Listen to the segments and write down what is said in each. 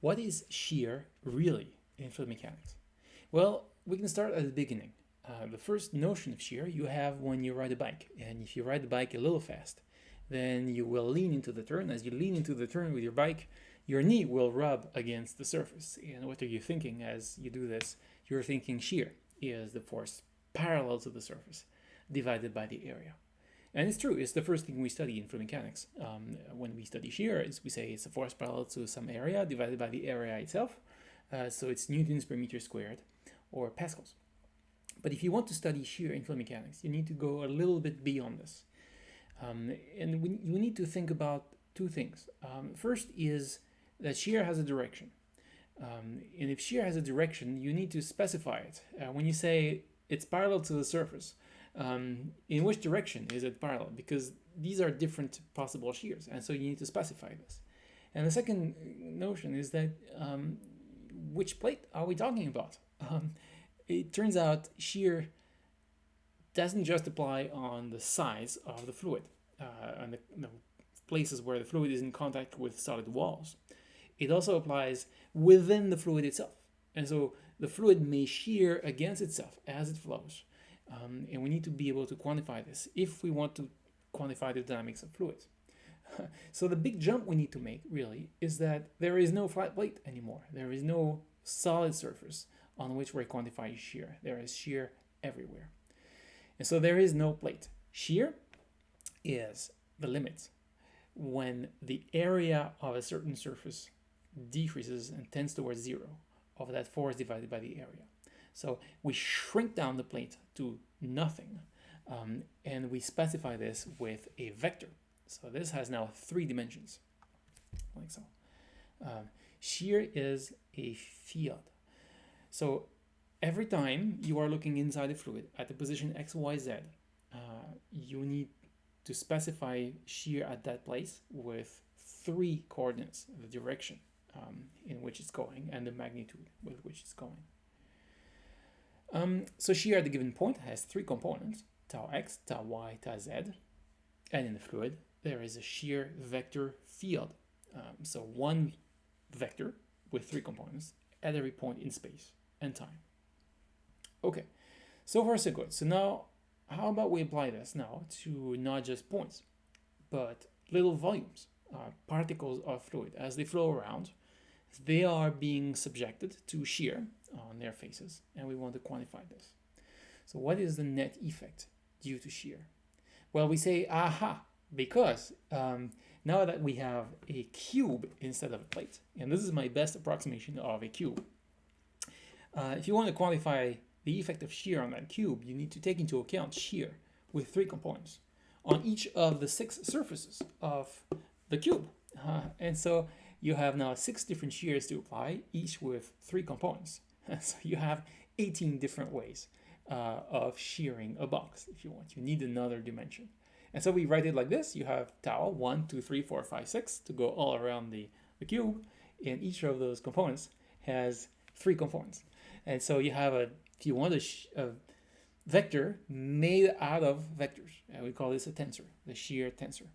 What is shear really in fluid mechanics? Well, we can start at the beginning. Uh, the first notion of shear you have when you ride a bike. And if you ride the bike a little fast, then you will lean into the turn. As you lean into the turn with your bike, your knee will rub against the surface. And what are you thinking as you do this? You're thinking shear is the force parallel to the surface divided by the area. And it's true, it's the first thing we study in fluid mechanics. Um, when we study shear, we say it's a force parallel to some area divided by the area itself. Uh, so it's newtons per meter squared or pascals. But if you want to study shear in fluid mechanics, you need to go a little bit beyond this. Um, and we, we need to think about two things. Um, first is that shear has a direction. Um, and if shear has a direction, you need to specify it. Uh, when you say it's parallel to the surface, um, in which direction is it parallel? Because these are different possible shears, and so you need to specify this. And the second notion is that um, which plate are we talking about? Um, it turns out shear doesn't just apply on the size of the fluid, uh, on the, the places where the fluid is in contact with solid walls. It also applies within the fluid itself. And so the fluid may shear against itself as it flows. Um, and we need to be able to quantify this if we want to quantify the dynamics of fluids. so the big jump we need to make really is that there is no flat plate anymore. There is no solid surface on which we're quantifying shear. There is shear everywhere. And so there is no plate. Shear is the limit when the area of a certain surface decreases and tends towards zero of that force divided by the area. So we shrink down the plate to nothing um, and we specify this with a vector. So this has now three dimensions, like so. Uh, shear is a field. So every time you are looking inside the fluid at the position x, y, z, uh, you need to specify shear at that place with three coordinates, the direction um, in which it's going and the magnitude with which it's going. Um, so shear at the given point has three components, tau x, tau y, tau z. And in the fluid, there is a shear vector field. Um, so one vector with three components at every point in space and time. Okay, so far so good. So now, how about we apply this now to not just points, but little volumes, uh, particles of fluid. As they flow around, they are being subjected to shear on their faces, and we want to quantify this. So what is the net effect due to shear? Well, we say, aha, because um, now that we have a cube instead of a plate, and this is my best approximation of a cube, uh, if you want to quantify the effect of shear on that cube, you need to take into account shear with three components on each of the six surfaces of the cube. Uh, and so you have now six different shears to apply, each with three components. so you have 18 different ways uh, of shearing a box if you want. You need another dimension. And so we write it like this. You have tau, 1, 2, 3, 4, 5, 6 to go all around the, the cube. And each of those components has three components. And so you have a, if you want a, a vector made out of vectors, and we call this a tensor, the shear tensor.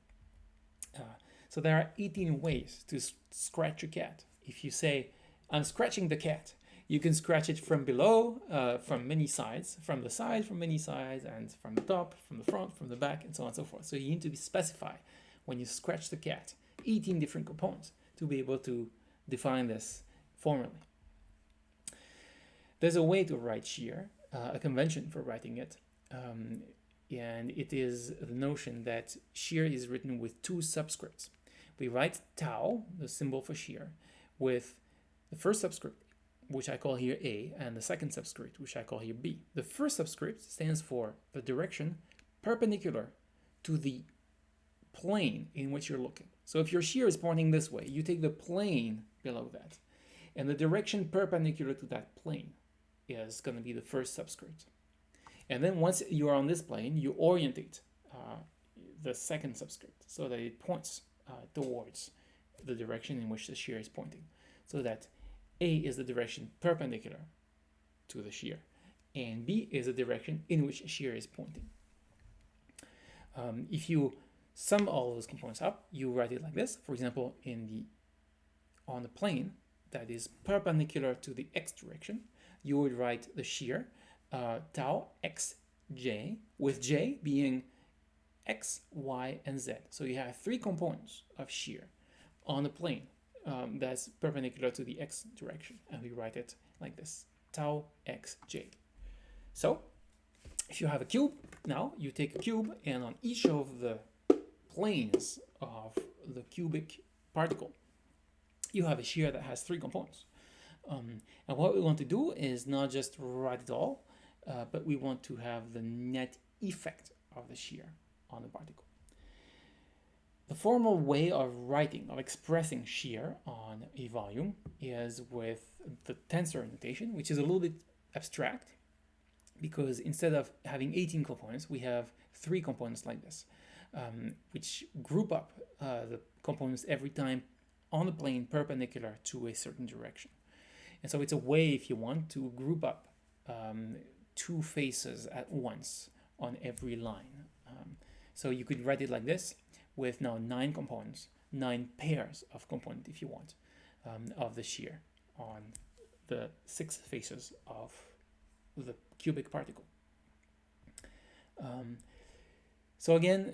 Uh, so there are 18 ways to scratch a cat. If you say, I'm scratching the cat, you can scratch it from below, uh, from many sides, from the side, from many sides, and from the top, from the front, from the back, and so on and so forth. So you need to specify when you scratch the cat 18 different components to be able to define this formally. There's a way to write shear, uh, a convention for writing it, um, and it is the notion that shear is written with two subscripts. We write tau, the symbol for shear, with the first subscript which I call here A, and the second subscript, which I call here B. The first subscript stands for the direction perpendicular to the plane in which you're looking. So if your shear is pointing this way, you take the plane below that. And the direction perpendicular to that plane is going to be the first subscript. And then once you are on this plane, you orientate uh, the second subscript so that it points uh, towards the direction in which the shear is pointing. So that a is the direction perpendicular to the shear, and B is the direction in which shear is pointing. Um, if you sum all those components up, you write it like this. For example, in the on the plane, that is perpendicular to the x direction, you would write the shear uh, tau xj, with j being x, y, and z. So you have three components of shear on the plane um, that's perpendicular to the x direction, and we write it like this, tau xj. So if you have a cube, now you take a cube, and on each of the planes of the cubic particle, you have a shear that has three components. Um, and what we want to do is not just write it all, uh, but we want to have the net effect of the shear on the particle. The formal way of writing, of expressing shear on a volume is with the tensor notation, which is a little bit abstract because instead of having 18 components, we have three components like this, um, which group up uh, the components every time on the plane perpendicular to a certain direction. And so it's a way, if you want, to group up um, two faces at once on every line. Um, so you could write it like this with now nine components, nine pairs of component if you want, um, of the shear on the six faces of the cubic particle. Um, so again,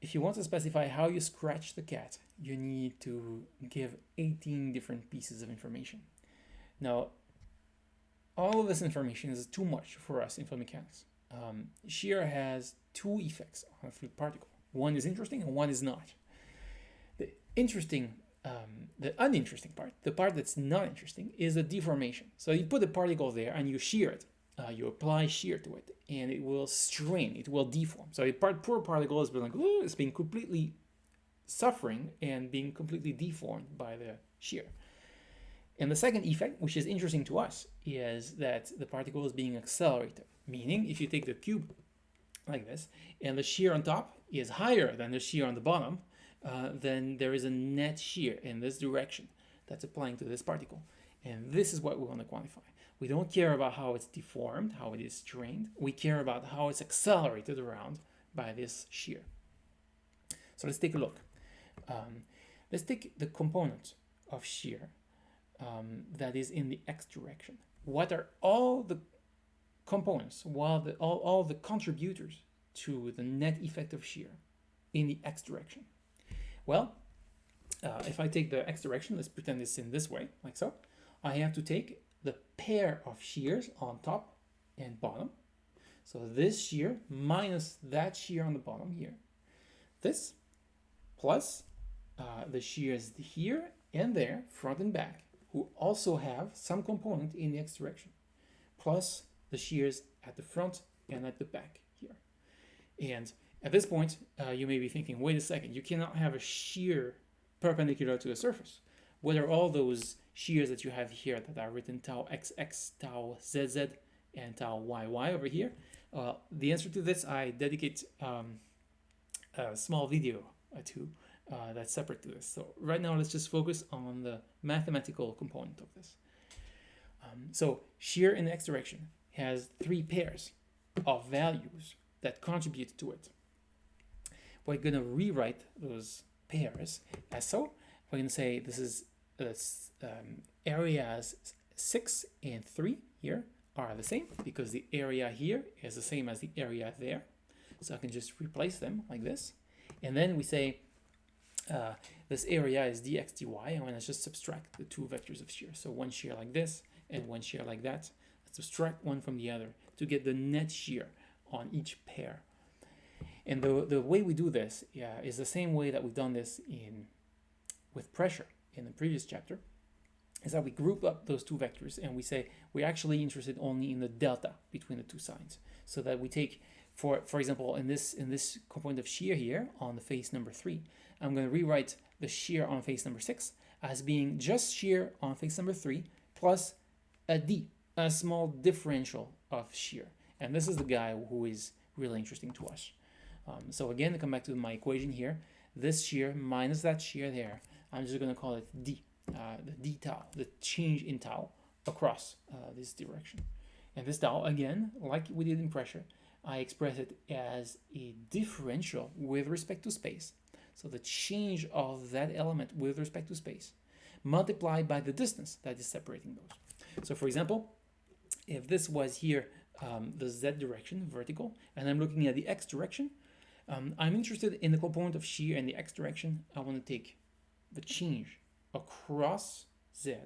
if you want to specify how you scratch the cat, you need to give 18 different pieces of information. Now, all of this information is too much for us in fluid mechanics. Um, shear has two effects on a fluid particle. One is interesting and one is not. The interesting, um, the uninteresting part, the part that's not interesting, is the deformation. So you put a particle there and you shear it. Uh, you apply shear to it and it will strain, it will deform. So a part, poor particle has been like, it's being completely suffering and being completely deformed by the shear. And the second effect, which is interesting to us, is that the particle is being accelerated. Meaning, if you take the cube like this, and the shear on top is higher than the shear on the bottom, uh, then there is a net shear in this direction that's applying to this particle. And this is what we want to quantify. We don't care about how it's deformed, how it is strained. We care about how it's accelerated around by this shear. So let's take a look. Um, let's take the component of shear um, that is in the x direction. What are all the components, while the, all, all the contributors to the net effect of shear in the x direction? Well, uh, if I take the x direction, let's pretend it's in this way, like so, I have to take the pair of shears on top and bottom. So this shear minus that shear on the bottom here. This plus uh, the shears here and there, front and back, who also have some component in the x direction, plus the shears at the front and at the back here. And at this point, uh, you may be thinking, wait a second, you cannot have a shear perpendicular to the surface. What are all those shears that you have here that are written tau xx, tau zz, and tau yy over here? Uh, the answer to this, I dedicate um, a small video to uh, that's separate to this. So right now, let's just focus on the mathematical component of this. Um, so shear in the x direction has three pairs of values that contribute to it. We're going to rewrite those pairs as so. We're going to say this is uh, um, areas 6 and 3 here are the same because the area here is the same as the area there. So I can just replace them like this. And then we say uh, this area is dx dy, and let's just subtract the two vectors of shear. So one shear like this and one shear like that. Subtract one from the other to get the net shear on each pair. And the, the way we do this yeah, is the same way that we've done this in with pressure in the previous chapter, is that we group up those two vectors and we say we're actually interested only in the delta between the two sides. So that we take, for for example, in this in this component of shear here on the face number three, I'm going to rewrite the shear on face number 6 as being just shear on face number 3 plus a d, a small differential of shear. And this is the guy who is really interesting to us. Um, so again, to come back to my equation here, this shear minus that shear there, I'm just going to call it d, uh, the d tau, the change in tau across uh, this direction. And this tau, again, like we did in pressure, I express it as a differential with respect to space so the change of that element with respect to space. multiplied by the distance that is separating those. So for example, if this was here um, the z direction, vertical, and I'm looking at the x direction, um, I'm interested in the component of shear in the x direction. I want to take the change across z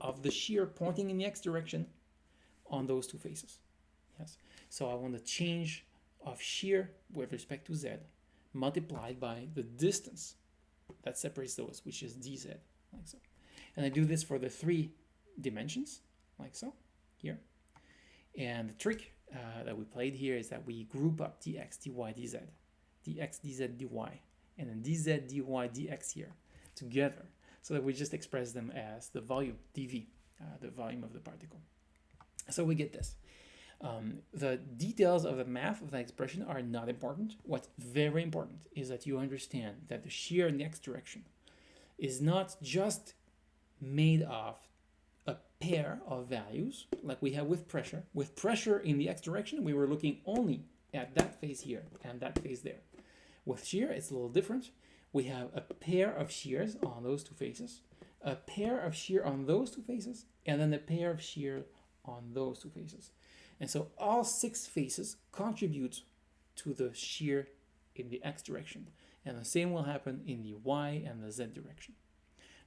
of the shear pointing in the x direction on those two faces. Yes. So I want the change of shear with respect to z multiplied by the distance that separates those, which is dz, like so. And I do this for the three dimensions, like so, here. And the trick uh, that we played here is that we group up dx, dy, dz, dx, dz, dy, and then dz, dy, dx here together so that we just express them as the volume, dv, uh, the volume of the particle. So we get this. Um, the details of the math of that expression are not important. What's very important is that you understand that the shear in the x direction is not just made of pair of values like we have with pressure. With pressure in the x direction, we were looking only at that face here and that face there. With shear, it's a little different. We have a pair of shears on those two faces, a pair of shear on those two faces, and then a pair of shear on those two faces. And so all six faces contribute to the shear in the x direction. And the same will happen in the y and the z direction.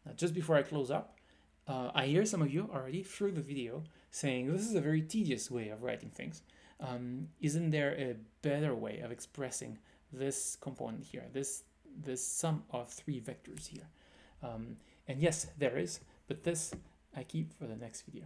Now, just before I close up, uh, I hear some of you already through the video saying this is a very tedious way of writing things. Um, isn't there a better way of expressing this component here, this, this sum of three vectors here? Um, and yes, there is, but this I keep for the next video.